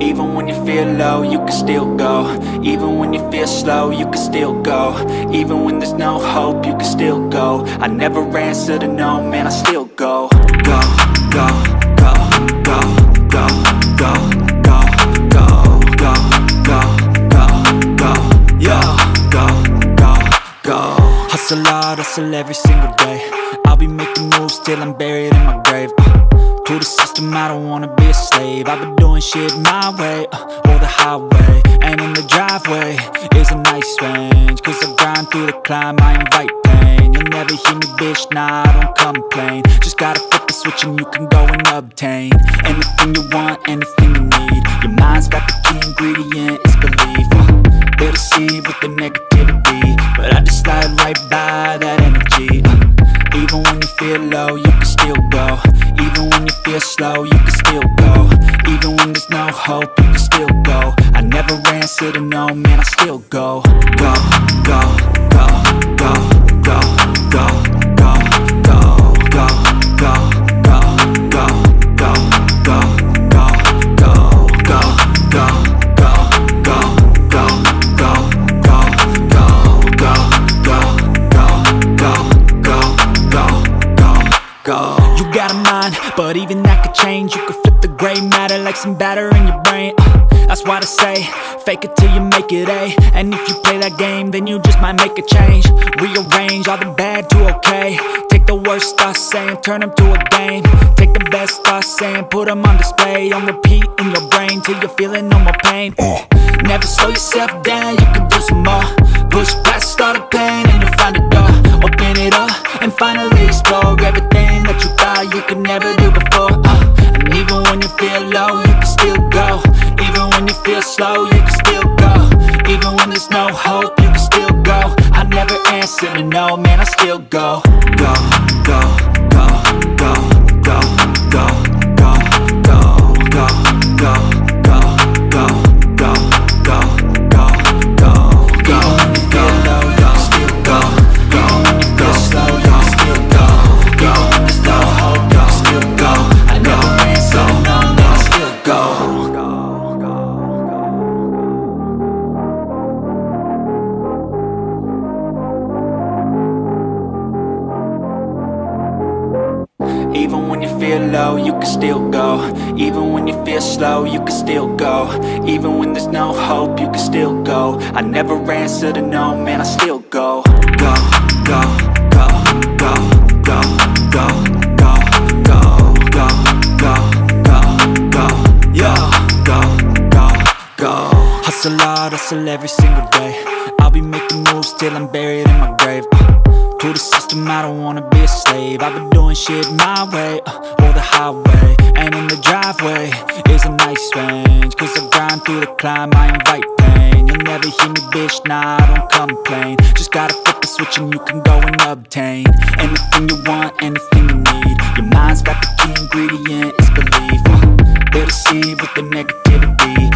Even when you feel low, you can still go Even when you feel slow, you can still go Even when there's no hope, you can still go I never answer to no, man, I still go Go, go, go, go, go, go, go, go, go, go, go, go, go, go, go Hustle hard, hustle every single day I'll be making moves till I'm buried in my grave uh, To the system, I don't wanna be a slave. I've been doing shit my way, uh, or the highway. And in the driveway is a nice range. Cause I grind through the climb, I invite pain. You'll never hear me, bitch, nah, I don't complain. Just gotta flip the switch and you can go and obtain Anything you want, anything you need. Your mind's got the key ingredient, it's belief uh, They deceive with the negativity. But I just slide right by that energy uh, Even when you feel low, you can still go Even when you feel slow, you can still go. Even when there's no hope, you can still go. I never answer to no, man, I still go, go, go, go, go, go, go. You got a mind, but even that could change. You could flip the gray matter like some batter in your brain. Uh, that's why they say, fake it till you make it A. And if you play that game, then you just might make a change. Rearrange all the bad to okay. Take the worst thoughts saying, turn them to a game. Take the best thoughts saying, put them on display. On repeat in your brain till you're feeling no more pain. Never slow yourself down, you can do some more. Push past all the pain and you'll find a door. Open it up and finally explore everything never do before. Uh, and even when you feel low, you can still go. Even when you feel slow, you can still go. Even when there's no hope, you can still go. I never answer to no, man, I still go. Go, go, go, go, go, go, go, go, still go Even when there's no hope, you can still go I never answer to no, man, I still go Go, go, go, go, go, go, go, go, go, go, go, go, yo, go, go, go Hustle hard, hustle every single day I'll be making moves till I'm buried in my grave uh, to the system, I don't wanna be a slave I've been doing shit my way, uh, or the highway And in the driveway a nice range. Cause I grind through the climb, I invite pain. You'll never hear me, bitch, nah, I don't complain. Just gotta flip the switch and you can go and obtain Anything you want, anything you need. Your mind's got the key ingredient, it's belief. Uh, They deceive with the negativity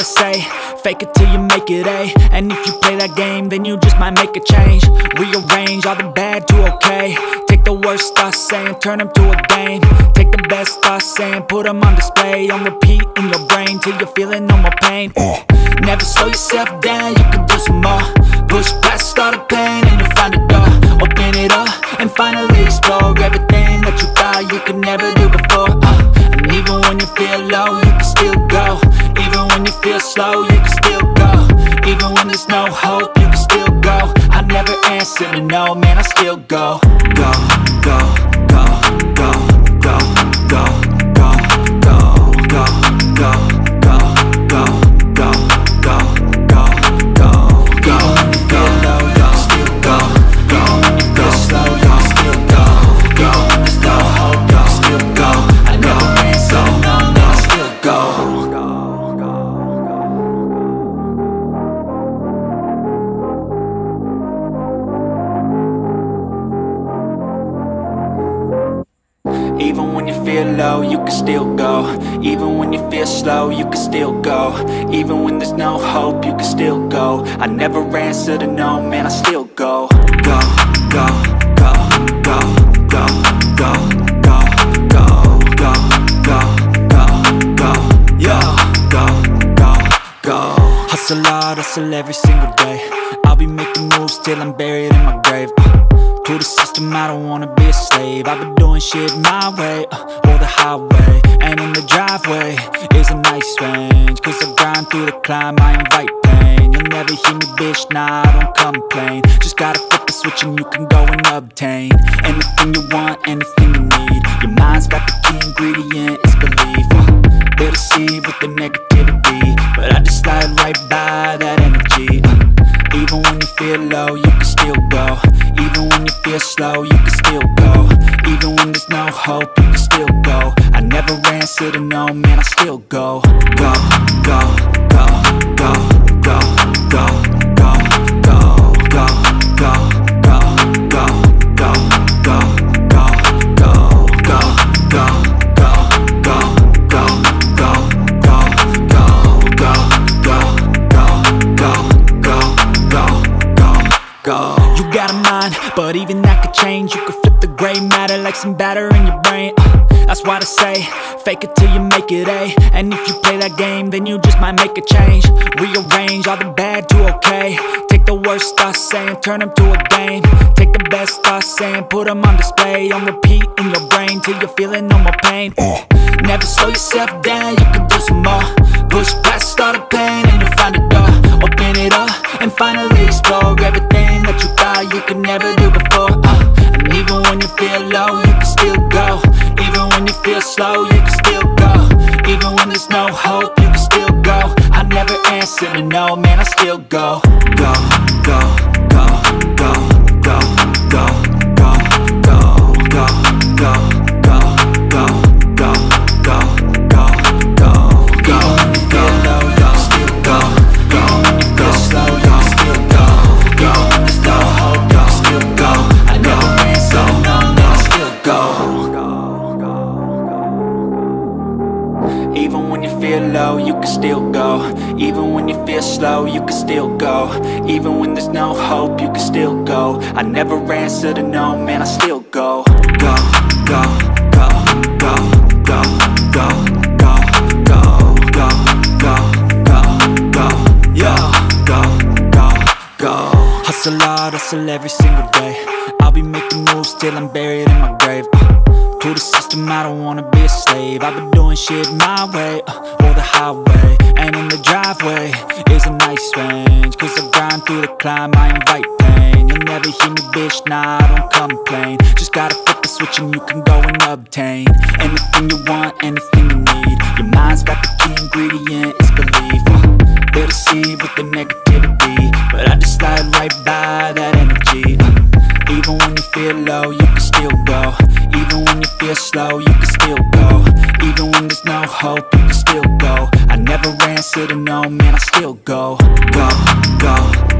they say, fake it till you make it A. And if you play that game, then you just might make a change. Rearrange all the bad to okay. Take the worst thoughts saying, turn them to a game. Take the best thoughts saying, put them on display. On repeat in your brain till you're feeling no more pain. Never slow yourself down, you can do some more. Push past all the pain and you'll find a door. Open it up and finally explore everything that you thought you could never do before. Uh, and even when you feel low, you can still go. Even when you feel slow, you can still go. Even when there's no hope, you can still go. I never answer to no, man, I still go. Go, go, go, go, go, go, go, go, go, go, feel low, you can still go Even when you feel slow, you can still go Even when there's no hope, you can still go I never answer to no, man, I still go Go, go, go, go, go, go, go, go, go, go, go, go, go, go, go Hustle hard, hustle every single day I'll be making moves till I'm buried in my grave uh, To the system, I don't wanna be a slave. I've been doing shit my way, uh, or the highway. And in the driveway is a nice range Cause I grind through the climb, I invite pain. You'll never hear me, bitch, nah, I don't complain. Just gotta flip the switch and you can go and obtain Anything you want, anything you need. Your mind's got the key ingredient, it's belief. Uh, They'll deceive with the negativity But I just slide right by that energy. Uh, Even when you feel low, you can still go. Even when you feel slow, you can still go. Even when there's no hope, you can still go. I never answer to no, man, I still go, go, go, go, go, go, go, You got a mind, but even that could change. You could flip the gray matter like some batter in your brain. Uh, that's why I say, fake it till you make it A. And if you play that game, then you just might make a change. Rearrange all the bad to okay. Take the worst thoughts saying, turn them to a game. Take the best thoughts saying, put them on display. On repeat in your brain till you're feeling no more pain. Uh, Never slow yourself down, you can do some more. Push past all the pain and you'll find a door. Open it up and finally explore everything that you thought you could never do before. Uh, and even when you feel low, you can still go. Even when you feel slow, you can still go. Even when there's no hope, you can still go. I never answer to no, man, I still go, go, go, go, go, hope, you can still go I never answer to no, man, I still go Go, go, go, go, go, go, go, go, go, go, go, go, go, Hustle hustle every single day I'll be making moves till I'm buried in my grave uh, to the system, I don't wanna be a slave I've been doing shit my way, uh, or the highway And in the driveway climb, I invite pain. You'll never hear me, bitch, nah, I don't complain. Just gotta flip the switch and you can go and obtain Anything you want, anything you need. Your mind's got the key ingredient, it's belief. Uh, They'll deceive with the negativity But I just slide right by that energy. Uh, Even when you feel low, you can still go. Even when you feel slow, you can still go. Even when there's no hope, you can still go. I never answer to no, man, I still go. Go, go,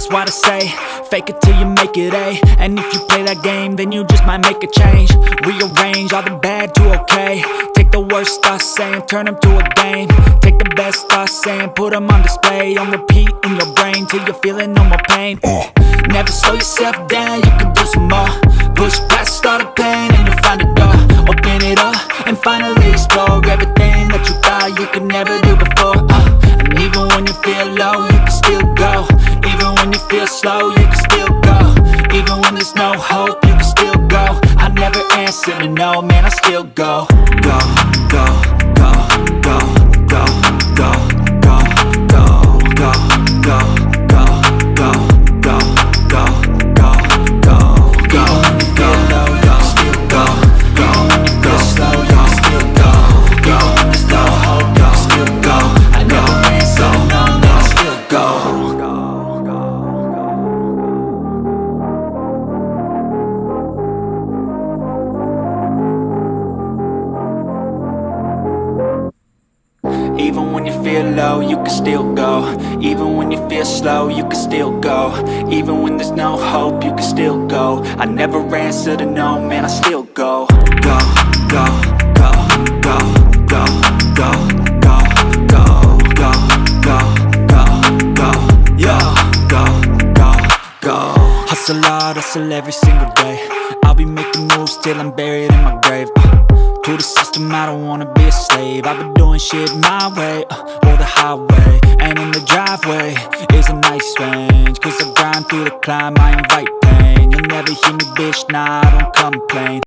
That's why I say, fake it till you make it A. And if you play that game, then you just might make a change. Rearrange all the bad to okay. Take the worst thoughts saying, turn them to a game. Take the best thoughts saying, put them on display. On repeat in your brain till you're feeling no more pain. Uh, Never slow yourself down, you can do some more. Push past all the pain and you'll find a door. Open it up and finally explore everything that you thought you could never do feel low, you can still go. Even when you feel slow, you can still go. Even when there's no hope, you can still go. I never answer to no, man, I still go, go, go, go, go, go, go, Hustle hard, hustle every single day. I'll be making moves till I'm buried in my grave. Uh, To the system, I don't wanna be a slave. I've been doing shit my way, uh, or the highway. And in the driveway is a nice range. Cause I grind through the climb, I invite pain. You'll never hear me, bitch, nah, I don't complain